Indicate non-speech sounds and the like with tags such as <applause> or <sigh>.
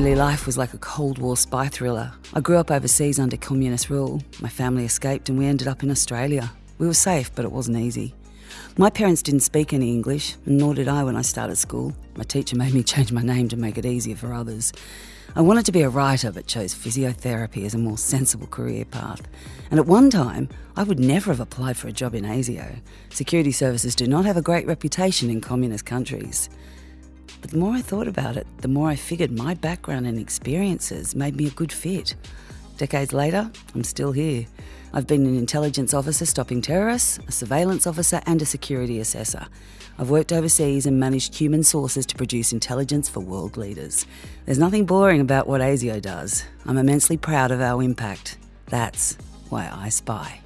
early life was like a Cold War spy thriller. I grew up overseas under communist rule. My family escaped and we ended up in Australia. We were safe, but it wasn't easy. My parents didn't speak any English, and nor did I when I started school. My teacher <laughs> made me change my name to make it easier for others. I wanted to be a writer, but chose physiotherapy as a more sensible career path. And at one time, I would never have applied for a job in ASIO. Security services do not have a great reputation in communist countries. The more I thought about it, the more I figured my background and experiences made me a good fit. Decades later, I'm still here. I've been an intelligence officer stopping terrorists, a surveillance officer, and a security assessor. I've worked overseas and managed human sources to produce intelligence for world leaders. There's nothing boring about what ASIO does. I'm immensely proud of our impact. That's why I spy.